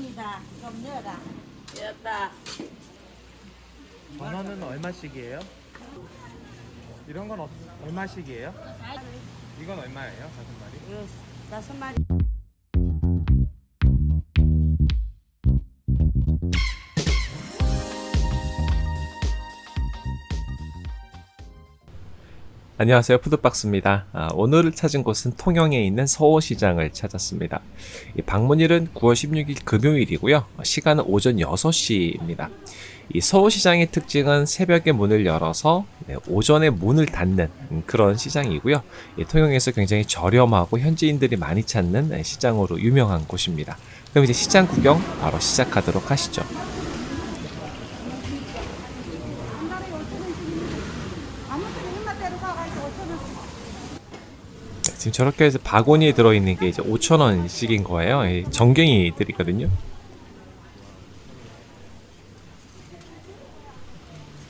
정순이다. 좀 넣어라. 됐다. 전어는 얼마씩이에요? 이런 건 어, 얼마씩이에요? 이건 얼마예요? 다섯 마리? 이거 다섯 마리. 안녕하세요. 푸드박스입니다. 아, 오늘 찾은 곳은 통영에 있는 서호시장을 찾았습니다. 이 방문일은 9월 16일 금요일이고요. 시간은 오전 6시입니다. 이 서호시장의 특징은 새벽에 문을 열어서 네, 오전에 문을 닫는 음, 그런 시장이고요. 이 통영에서 굉장히 저렴하고 현지인들이 많이 찾는 네, 시장으로 유명한 곳입니다. 그럼 이제 시장 구경 바로 시작하도록 하시죠 지금 저렇게 해서 바구니에 들어있는 게 이제 5,000원씩인 거예요. 이 정갱이들이거든요.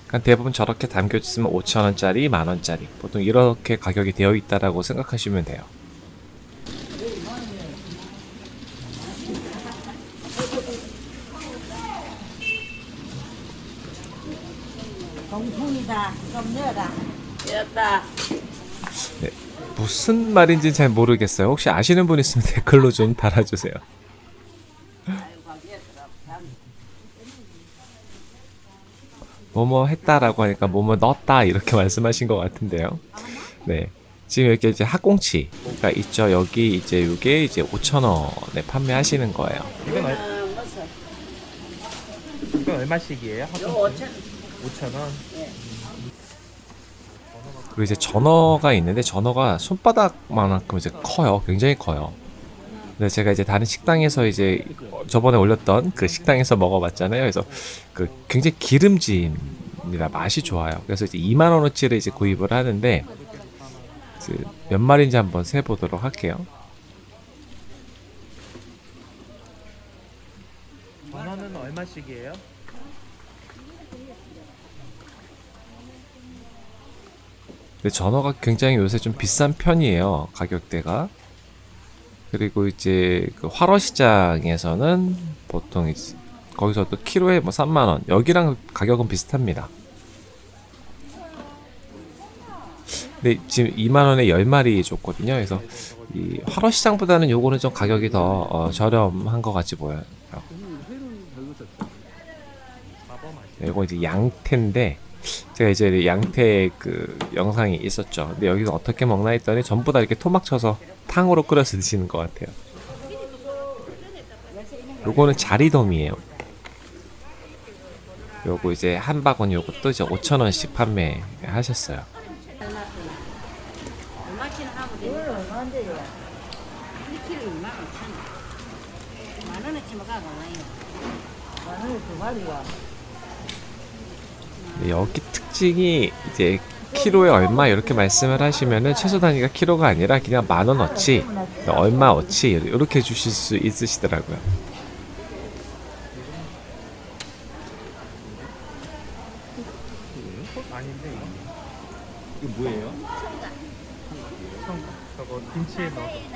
그러니까 대부분 저렇게 담겨있으면 5,000원짜리, 만원짜리 보통 이렇게 가격이 되어 있다라고 생각하시면 돼요. 정순이다. 좀 넣어라. 됐다. 네, 무슨 말인지 잘 모르겠어요. 혹시 아시는 분 있으면 댓글로 좀 달아주세요. 뭐뭐 했다라고 하니까 뭐뭐 넣었다 이렇게 말씀하신 것 같은데요. 네. 지금 이렇게 이제 학꽁치가 있죠. 여기 이제 이게 이제 5,000원에 판매하시는 거예요. 이건, 얼? 이건 얼마씩이에요? 요 5천. 5,000원? 그리 고 이제 전어가 있는데 전어가 손바닥만큼 이제 커요. 굉장히 커요. 근데 제가 이제 다른 식당에서 이제 저번에 올렸던 그 식당에서 먹어봤잖아요. 그래서 그 굉장히 기름집니다. 맛이 좋아요. 그래서 이제 2만 원어치를 이제 구입을 하는데 그몇 마리인지 한번 세 보도록 할게요. 전어는 얼마씩이에요? 근데 전어가 굉장히 요새 좀 비싼 편이에요. 가격대가. 그리고 이제 그 활어시장에서는 보통 이제 거기서도 키로에 뭐 3만 원. 여기랑 가격은 비슷합니다. 근데 지금 2만 원에 10마리 줬거든요. 그래서 이 활어시장보다는 요거는 좀 가격이 더 어, 저렴한 것 같이 보여요. 네, 이거 이제 양태인데 제가 이제 양태 그 영상이 있었죠. 근데 여기서 어떻게 먹나 했더니 전부 다 이렇게 토막 쳐서 탕으로 끓여서 드시는 것 같아요. 요거는 자리돔이에요. 요거 이제 한 바구니 요것도 이제 5,000원씩 판매하셨어요. 여기 특징이 이제 키로에 얼마 이렇게 말씀을 하시면은 최소 단위가 키로가 아니라 그냥 만 원어치 얼마어치 이렇게 주실 수 있으시더라고요. 아닌데 이거? 뭐예요? 청 저거 김치에 넣어서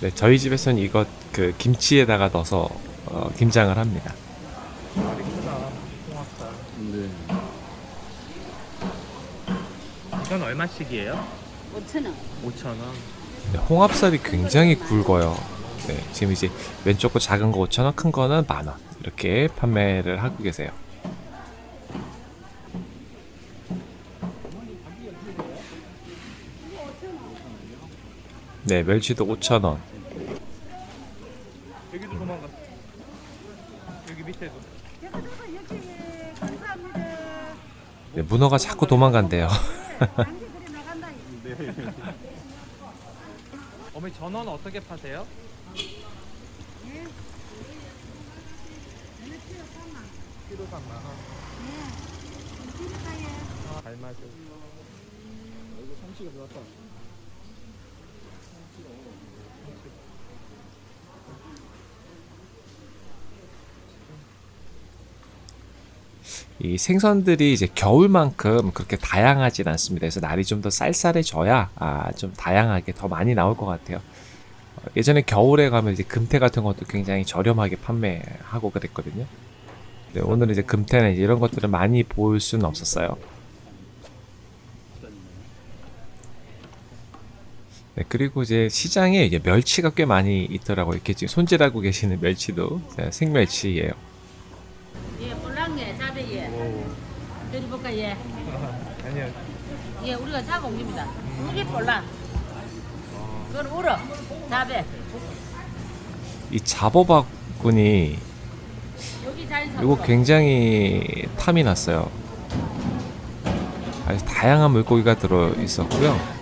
네, 저희 집에서는 이거 그 김치에다가 넣어서 어, 김장을 합니다. 알이 크다 홍합살 네. 이건 얼마씩이에요? 5천 원. 5,000원 네, 홍합살이 굉장히 굵어요. 네, 지금 이제 왼쪽 거 작은 거 5,000원, 큰 거는 만 원. 이렇게 판매를 하고 계세요. 네, 멸치도 5,000원. 여기도 도망갔어 여기 밑에도 네, 문어가 자꾸 도망간대요. 네. 어머니 전어는 어떻게 파세요? 키로 3만 원. 아, 잘 맞아. 이거 삼치가 들어갔다. 이 생선들이 이제 겨울만큼 그렇게 다양하진 않습니다. 그래서 날이 좀 더 쌀쌀해져야 아, 좀 다양하게 더 많이 나올 것 같아요. 예전에 겨울에 가면 이제 금태 같은 것도 굉장히 저렴하게 판매하고 그랬거든요. 네, 오늘은 이제 금태는 이제 이런 것들을 많이 볼 수는 없었어요. 네, 그리고 이제 시장에 이제 멸치가 꽤 많이 있더라고요. 이렇게 지금 손질하고 계시는 멸치도 네, 생멸치예요. 드려볼까 예. 아니요. 예, 우리가 온 겁니다. 이게 볼랑. 그건 울어. 자배. 이 사. 이거 굉장히 탐이 났어요. 아주 다양한 물고기가 들어 있었고요.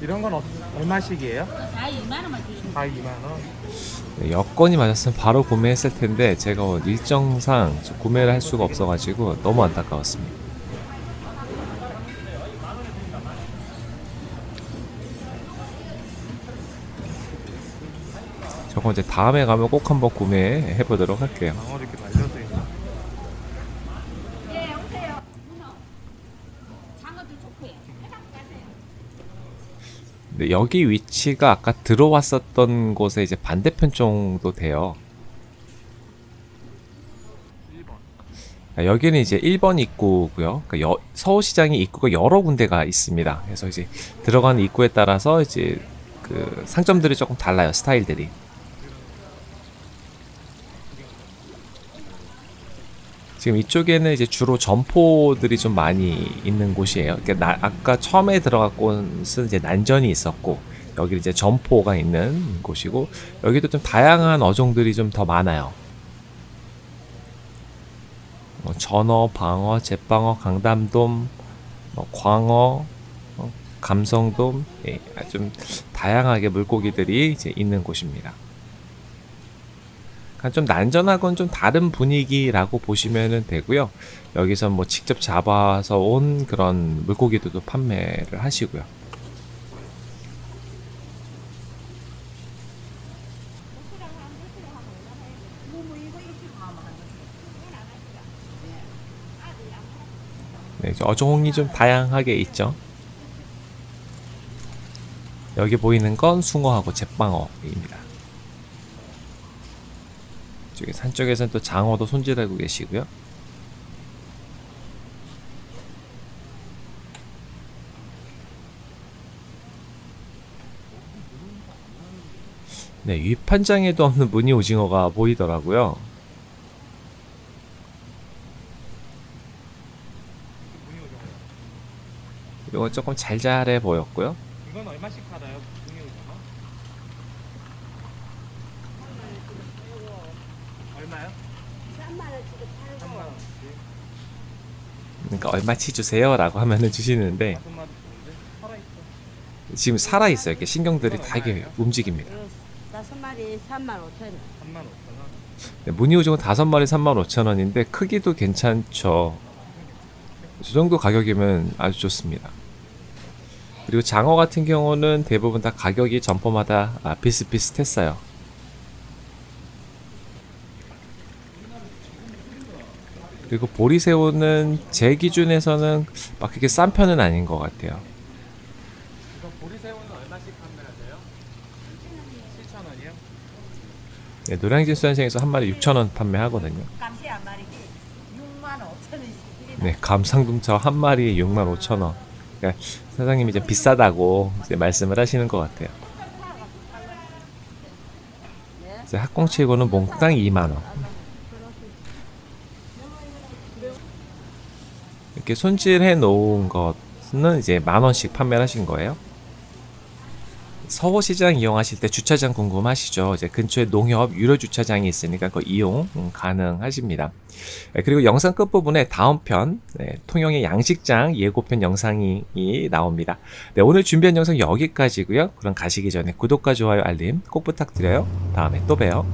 이런 건 어, 얼마씩이에요? 다 2만 원만 주시면 다 2만 원. 네, 여건이 맞았으면 바로 구매했을 텐데 제가 일정상 좀 구매를 할 수가 없어가지고 너무 안타까웠습니다. 저거 이제 다음에 가면 꼭 한번 구매해 보도록 할게요. 예, 오세요. 장어도 좋고요. 근데 여기 위치가 아까 들어왔었던 곳에 이제 반대편 정도 돼요. 1번. 아, 여기는 이제 1번 입구고요. 그러니까 여- 서울시장이 입구가 여러 군데가 있습니다. 그래서 이제 들어가는 입구에 따라서 이제 그 상점들이 조금 달라요. 스타일들이. 지금 이쪽에는 이제 주로 점포들이 좀 많이 있는 곳이에요. 그러니까 나- 아까 처음에 곳은 이제 난전이 있었고 여기 이제 점포가 있는 곳이고 여기도 좀 다양한 어종들이 좀 더 많아요. 뭐 전어, 방어, 제방어, 강담돔, 뭐 광어, 어, 감성돔, 예, 좀 다양하게 물고기들이 이제 있는 곳입니다. 그러니까 좀 난전하고는 좀 다른 분위기라고 보시면 되고요. 여기서 뭐 직접 잡아서 온 그런 물고기들도 판매를 하시고요. 네, 어종이 좀 다양하게 있죠. 여기 보이는 건 숭어하고 제빵어입니다. 저기 산 쪽에서는 또 장어도 손질하고 계시고요. 네, 위판장에도 없는 무늬 오징어가 보이더라고요. 이건 조금 잘잘해 보였고요. 이건 얼마씩 팔아요? 분유 오징어? 얼마요? 3만 원씩. 그러니까 얼마치 주세요 라고 하면은 주시는데 다섯 마리. 지금 살아 있어요. 이렇게 신경들이 다 이렇게 움직입니다. 다섯 마리 3만 5천 원. 3만 5천 원. 네, 무늬 오징어 5마리 35,000원인데 크기도 괜찮죠. 이 정도 가격이면 아주 좋습니다. 그리고 장어 같은 경우는 대부분 다 가격이 점포마다 아, 비슷비슷했어요. 그리고 보리새우는 제 기준에서는 막 그렇게 싼 편은 아닌 것 같아요. 이거 보리새우는 얼마씩 판매하세요? 7천 원이요? 네, 노량진 수산시장에서 한 마리 6,000원 판매하거든요. 감시 한 마리 6만 5천 원씩. 네, 감상동차 한 마리에 65,000원. 그러니까 사장님이 좀 비싸다고 이제 말씀을 하시는 것 같아요. 이제 학꽁치고는 몽땅 2만 원. 이렇게 손질해 놓은 것은 이제 만 원씩 판매를 하신 거예요. 서호시장 이용하실 때 주차장 궁금하시죠? 이제 근처에 농협 유료 주차장이 있으니까 그 이용 음, 가능하십니다. 네, 그리고 영상 끝부분에 다음 편 네, 통영의 양식장 예고편 영상이 이 나옵니다. 네, 오늘 준비한 영상 여기까지고요. 그럼 가시기 전에 구독과 좋아요 알림 꼭 부탁드려요. 다음에 또 봬요.